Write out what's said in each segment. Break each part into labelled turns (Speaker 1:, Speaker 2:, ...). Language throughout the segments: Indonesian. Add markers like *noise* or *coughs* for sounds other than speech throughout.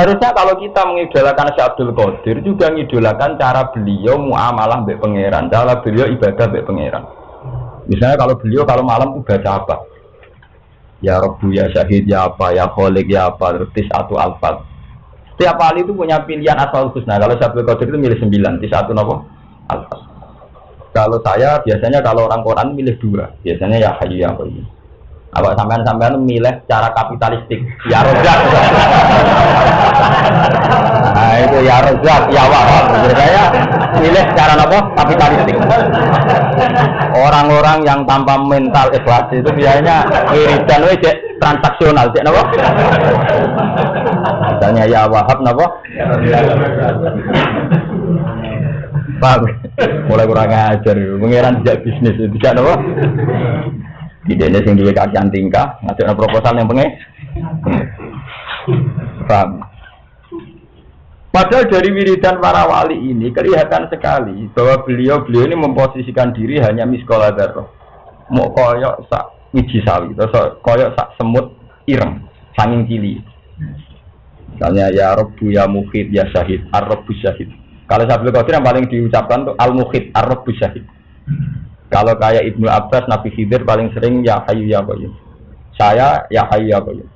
Speaker 1: Harusnya kalau kita mengidolakan Syekh Abdul Qadir juga mengidolakan cara beliau muamalah mbek pangeran, cara beliau ibadah mbek pangeran. Misalnya kalau beliau kalau malam tuh baca apa? Ya Rabbu ya Syahid ya apa ya Kholik ya apa terus atau alfat. Setiap kali itu punya pilihan asal khusus. Nah kalau Syekh Abdul Qadir itu milih sembilan, tis atau nopo alfat. Kalau saya biasanya kalau orang Quran milih dua, biasanya ya Hayyu ya Qayyum. Apa sampean-sampean milih cara kapitalistik? Ya rozak. *laughs* Nah itu ya rozak, ya wahab. Saya milih cara apa? Kapitalistik. Orang-orang yang tanpa mental ikhlas itu biasanya wiridan wajib transaksional, cek napa? Misalnya ya wahab napa? Paham? Mulai kurang ajar, mengiran tidak bisnis tidak napa? Tidak ada yang duwe kajian tingkah, ngasih proposal yang pengen. Paham? Padahal dari wiridan para wali ini kelihatan sekali bahwa beliau beliau ini memposisikan diri hanya miskola darah. Mau koyok sak wiji sawi, atau koyok sak semut ireng, sanging cili. Misalnya ya Rabbu ya Mukhid ya Syahid, Ar-Rabbu Syahid. Kalau Sabtu Qadir yang paling diucapkan tuh Al-Mukhid, Ar-Rabbu Syahid. Kalau kayak Ibnu Abbas, Nabi Khidir paling sering ya hayu ya qayyum. Saya ya hayu ya qayyum.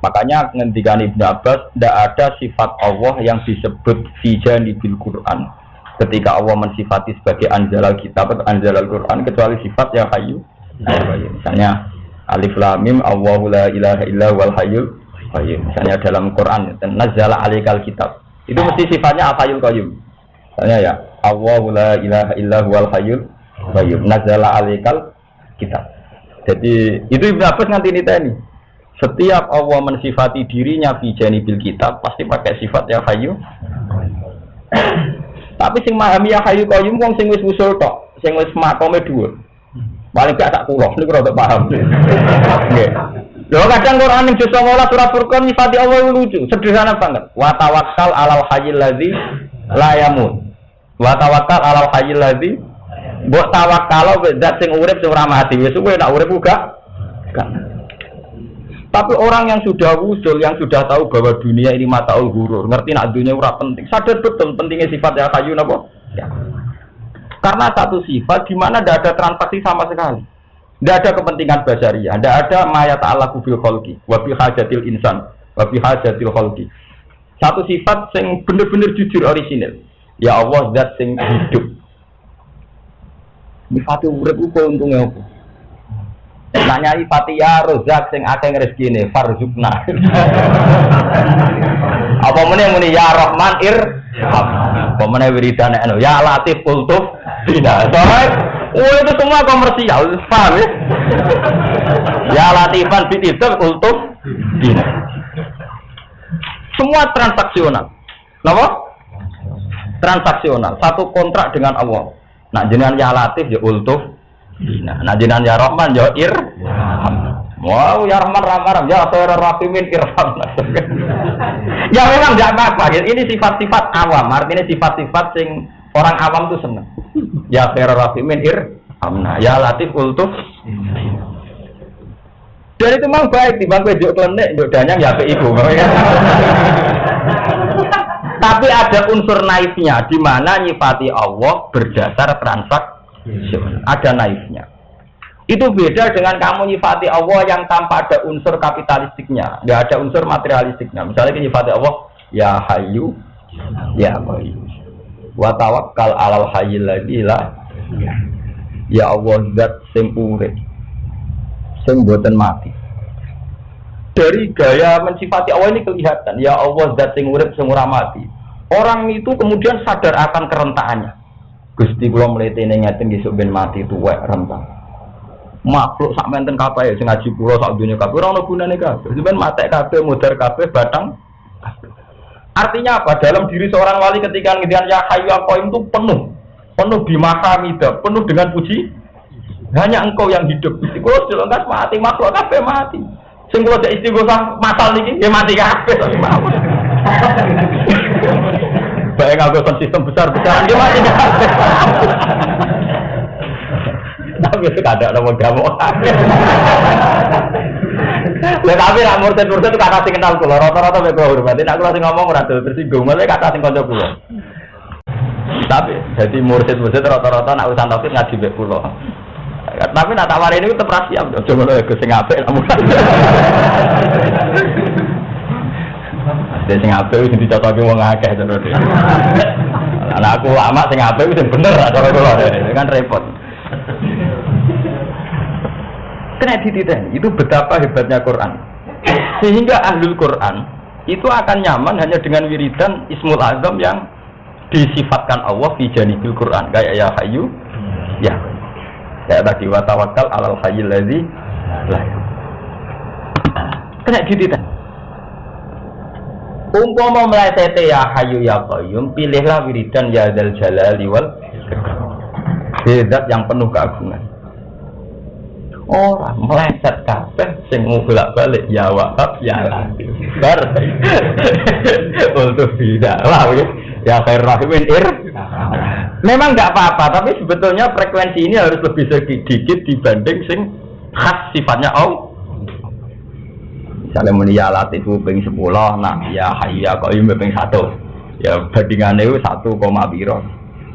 Speaker 1: Makanya ngendikan Ibnu Abbas tidak ada sifat Allah yang disebut fijan di bil Quran. Ketika Allah mensifati sebagai anjalal kitab atau anjalal Quran kecuali sifat ya hayu. Misalnya Alif Lam Mim Allahu la ilaha illa wal hayyul qayyum. Misalnya dalam Quran nazala alikal kitab. Itu mesti sifatnya al hayyul qayyum. Misalnya ya Allahu la ilaha illa huwal hayyul qayyum. Nazala alaikal kitab. Jadi itu Ibnu Abbas ini tadi. Setiap Allah mensifati dirinya fi janibil kitab pasti pakai sifat ya hayyu. *coughs* Tapi sing memahami ya hayyu qayyum wong sing wis usul tok, sing wis makome dhuwur. Paling gak tak kula, niku rada paham. Nggih. Lho kadang Quran ning juz 19 surat Furqan nyifati Allah lucu, sederhana banget. Wa tawakkal alal hayyil ladzi la yamut. Wa tawakkal alal hayyil ladzi mbok tawakkal zat sing urip sing ora mati. Wis kowe nak urip uga Tapi orang yang sudah wujud, yang sudah tahu bahwa dunia ini mataul gurur, ngerti nak dunia ora penting, sadar betul pentingnya sifat ya kayu napa? Ya. Karena satu sifat di mana tidak ada transaksi sama sekali. Tidak ada kepentingan basaria, tidak ada mayat Allah kubil kholki, wabi hajatil insan, wabi hajatil kholki. Satu sifat yang benar-benar jujur orisinil. Ya Allah zat sing hidup. Nifati urip ku untungnya apa? Nanya ifati ya rozak sing akeh rezekine farzukna. *laughs* apa meneh muni ya Rahman ir apa meneh wiridan anu ya Latif ultuf tidak. Soalnya Oh itu semua komersial, paham ya? ya Latifan bitidab ultuf tidak. Semua transaksional. Kenapa? Transaksional. Satu kontrak dengan Allah. Nah jenengan ya latif ya ultuf. Nah jenengan ya rahman ya ir. Wow ya rahman rahman ya khairar rahimin irham *laughs* ya memang tidak apa-apa. Ini sifat-sifat awam. Artinya sifat-sifat sing orang awam tuh seneng. Ya khairar rahimin irham nah ya latif ultuf. Dan itu memang baik di bangku juk klenik juk danyang ya ke ibu Tapi ada unsur naifnya di mana nyifati Allah berdasar transaksi. Ada naifnya. Itu beda dengan kamu nyifati Allah yang tanpa ada unsur kapitalistiknya, nggak ada unsur materialistiknya. Misalnya nyifati Allah, ya hayu, ya bayu. Wa tawakkal alal hayyil ladzi Ya Allah zat sing urip. Sing mati. Dari gaya mensifati Allah ini kelihatan, ya Allah zat sing urip sing mati. Orang itu kemudian sadar akan kerentaannya. Gusti kula mletene ngeten besok ben mati tuwek rentang. Makhluk sak menten kabeh sing ngaji kula sak dunya kabeh ora ono gunane kabeh. Sampeyan matek kabeh kabeh batang Artinya apa? Dalam diri seorang wali ketika ngendikan ya hayyu qayyum itu penuh. Penuh bimahamida, penuh dengan puji. Hanya engkau yang hidup. Gusti kula mati, makhluk kabeh mati. Sing kula istighosah masal niki ya mati kabeh. Baik nggak sistem besar-besaran dia mati Tapi itu ada kamu. Lha tapi nak murtad-murtad kata sing kenal kula, rata-rata mek kula hormati. Nak kula sing ngomong ora dol tersinggung, malah kata sing kanca kula. Tapi jadi murtad-murtad rata-rata nak urusan tauhid ngaji mek kula. Tapi nak tawar ini tetep ra siap, aja ngono ya sing apik namun. Dia sing apik wis dicocoki wong akeh terus. Anak aku lama sing apik wis bener cara kula kan repot. Kena dititen, itu betapa hebatnya Quran. Sehingga ahlul Quran itu akan nyaman hanya dengan wiridan Ismul Azam yang disifatkan Allah di janibil Quran kayak ya hayu ya kayak tadi wa alal hayyil ladzi la kena dititen. Umpama meleset ya hayu ya qayyum pilihlah wiridan ya dal jalali wal Zat yang penuh keagungan. Orang meleset kabeh sing bolak balik ya wahab ya latif bar. *laughs* Untuk tidak lah ya ya khair rahimin ir. Memang nggak apa-apa tapi sebetulnya frekuensi ini harus lebih sedikit dibanding sing khas sifatnya Allah. Misalnya muni ya latif ping sepuluh nah ya hayya ini ping satu. Ya bandingannya itu satu koma biro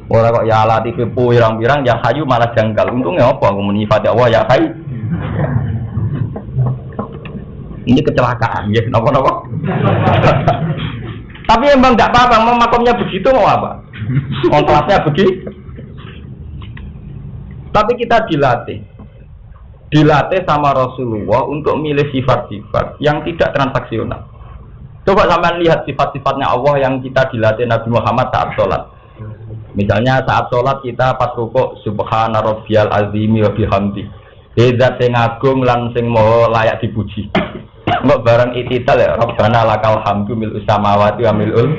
Speaker 1: Orang kok ya latif pirang-pirang ya hayu malah janggal. Untungnya apa? Aku menyifati Allah ya hayu? Ini kecelakaan ya. Nopo tapi emang nggak apa-apa mau makomnya begitu mau apa? *laughs* Kontraknya begitu tapi kita dilatih. Dilatih sama Rasulullah untuk milih sifat-sifat yang tidak transaksional. Coba sampai lihat sifat-sifatnya Allah yang kita dilatih Nabi Muhammad saat sholat. Misalnya saat sholat kita pas rukuk subhana rabbiyal azimi wa bihamdi. Zat sing agung lan sing maha layak dipuji. Mbok bareng itital ya Rabbana lakal hamdu mil samawati wa milul.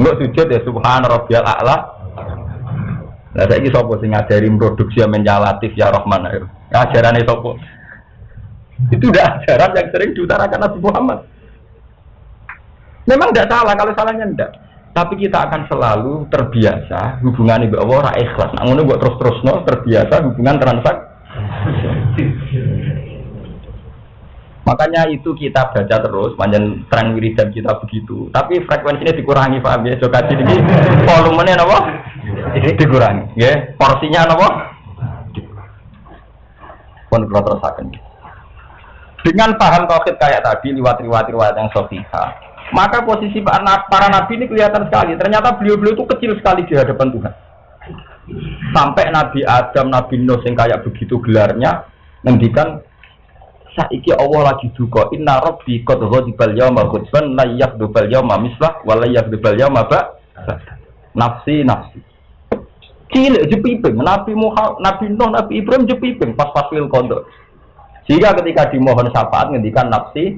Speaker 1: Mbok sujud ya subhan rabbiyal a'la. Lah saiki sapa sing ngajari produksi menjalatif ya Rahman. Ajarane sapa? Itu udah ajaran yang sering diutarakan Nabi Muhammad. Memang tidak salah kalau salahnya tidak. Tapi kita akan selalu terbiasa hubungan ibu Allah ikhlas. Ngono buat terus-terus no terbiasa hubungan transaksi Makanya itu kita baca terus, panjang tren wiridan kita begitu. Tapi frekuensinya dikurangi, paham ya? Jika ini volumenya apa? Dikurangi, ya. Porsinya apa? Pun terusakan. Dengan paham tauhid kayak tadi, lewat riwayat-riwayat yang sofiha, maka posisi para nabi ini kelihatan sekali. Ternyata beliau-beliau itu kecil sekali di hadapan Tuhan. Sampai Nabi Adam, Nabi Nuh yang kayak begitu gelarnya, ngendikan saiki Allah lagi duka. Inna rabbi qad ghadibal yawma ghadban la yakhdubal yawma mislah wa la yakhdubal yawma ba. Nafsi nafsi. Cilik jepiping. Nabi Muhammad Nabi Nuh Nabi Ibrahim jepiping pas pas wil kodok sehingga ketika dimohon syafaat ngendikan nafsi